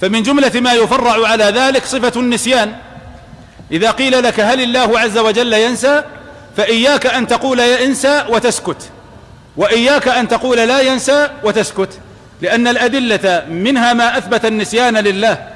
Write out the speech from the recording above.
فمن جملة ما يفرع على ذلك صفة النسيان. إذا قيل لك هل الله عز وجل ينسى فإياك أن تقول ينسى وتسكت. وإياك أن تقول لا ينسى وتسكت. لأن الأدلة منها ما أثبت النسيان لله.